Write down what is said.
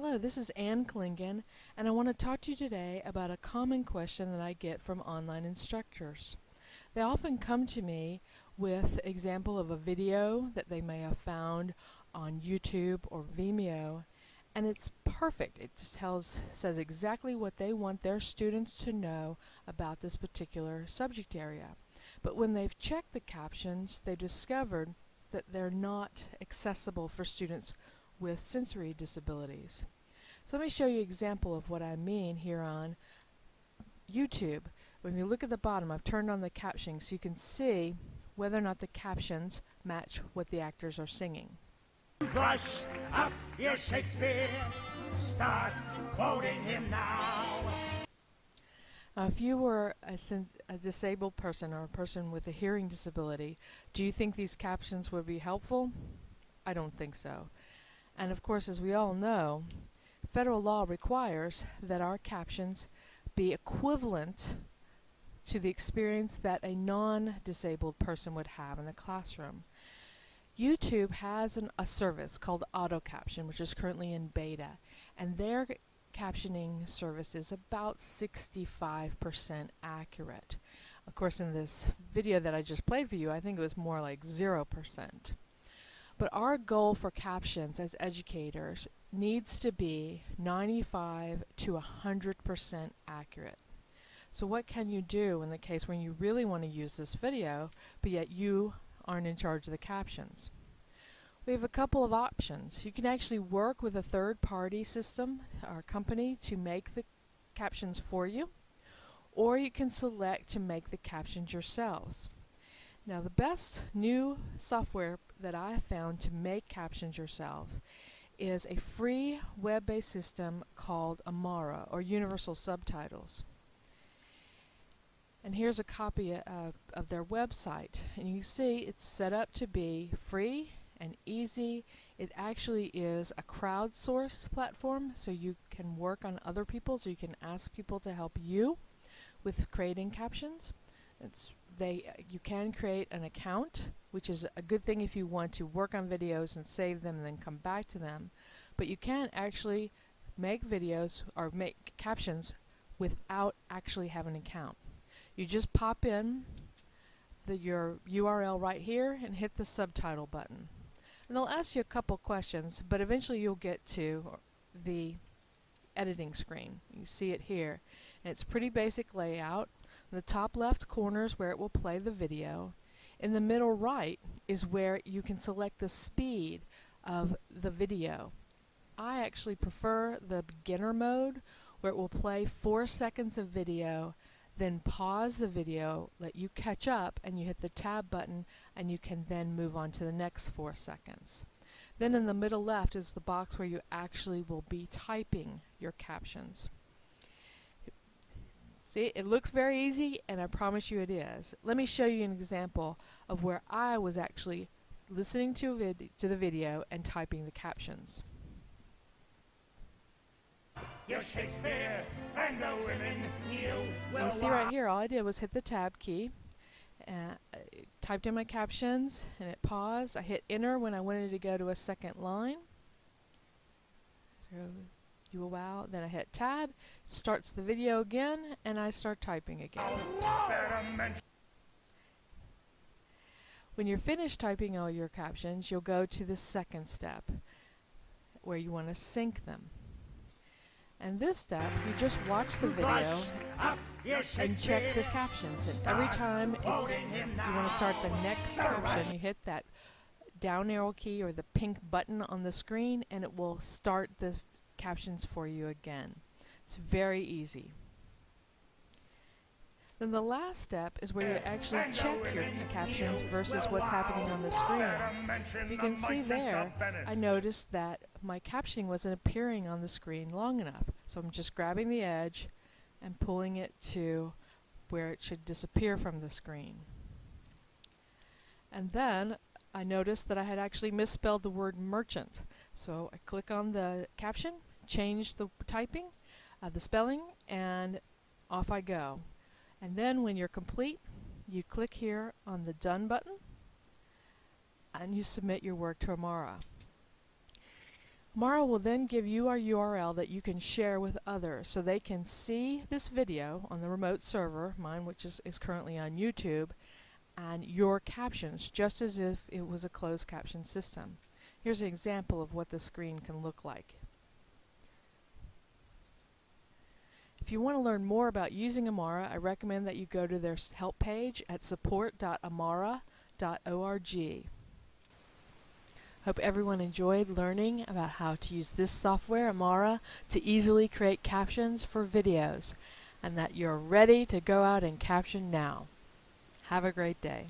Hello, this is Ann Klingon, and I want to talk to you today about a common question that I get from online instructors. They often come to me with example of a video that they may have found on YouTube or Vimeo, and it's perfect. It just tells says exactly what they want their students to know about this particular subject area. But when they've checked the captions, they discovered that they're not accessible for students with sensory disabilities. So let me show you an example of what I mean here on YouTube. When you look at the bottom, I've turned on the captioning so you can see whether or not the captions match what the actors are singing. Brush up your Shakespeare. Start quoting him now. Now, if you were a, a, disabled person or a person with a hearing disability, do you think these captions would be helpful? I don't think so. And of course, as we all know, federal law requires that our captions be equivalent to the experience that a non-disabled person would have in the classroom. YouTube has an, a service called AutoCaption, which is currently in beta, and their captioning service is about 65% accurate. Of course, in this video that I just played for you, I think it was more like 0%. But our goal for captions as educators needs to be 95 to 100% accurate. So what can you do in the case when you really want to use this video, but yet you aren't in charge of the captions? We have a couple of options. You can actually work with a third-party system or company to make the captions for you, or you can select to make the captions yourselves. Now the best new software that I have found to make captions yourselves is a free web-based system called Amara or Universal Subtitles. And here's a copy of, of their website. And you see it's set up to be free and easy. It actually is a crowdsourced platform so you can work on other people so you can ask people to help you with creating captions. It's they uh, you can create an account, which is a good thing if you want to work on videos and save them and then come back to them. But you can actually make videos or make captions without actually having an account. You just pop in the, your URL right here and hit the subtitle button. And they'll ask you a couple questions, but eventually you'll get to the editing screen. You see it here. And it's pretty basic layout. In the top left corner is where it will play the video. In the middle right is where you can select the speed of the video. I actually prefer the beginner mode where it will play four seconds of video then pause the video, let you catch up, and you hit the tab button, and you can then move on to the next four seconds. Then in the middle left is the box where you actually will be typing your captions. See, it looks very easy, and I promise you it is. Let me show you an example of where I was actually listening to, to the video and typing the captions. You're Shakespeare and the women you will You see right here, all I did was hit the tab key, and uh, typed in my captions, and it paused. I hit enter when I wanted to go to a second line. So you will wow. Then I hit tab, starts the video again, and I start typing again. When you're finished typing all your captions, you'll go to the second step, where you want to sync them. And this step, you just watch the video and check the captions. And every time you want to start the next caption, you hit that down arrow key or the pink button on the screen and it will start the captions for you again. It's very easy. Then the last step is where you actually check your captions versus what's happening on the screen. You can see there, I noticed that my captioning wasn't appearing on the screen long enough. So I'm just grabbing the edge and pulling it to where it should disappear from the screen. And then I noticed that I had actually misspelled the word merchant. So I click on the caption, change the typing, uh, the spelling, and off I go. And then when you're complete, you click here on the Done button, and you submit your work to Amara. Amara will then give you our URL that you can share with others so they can see this video on the remote server, mine which is, is currently on YouTube, and your captions just as if it was a closed caption system. Here's an example of what the screen can look like. If you want to learn more about using Amara, I recommend that you go to their help page at support.amara.org. Hope everyone enjoyed learning about how to use this software, Amara, to easily create captions for videos, and that you're ready to go out and caption now. Have a great day.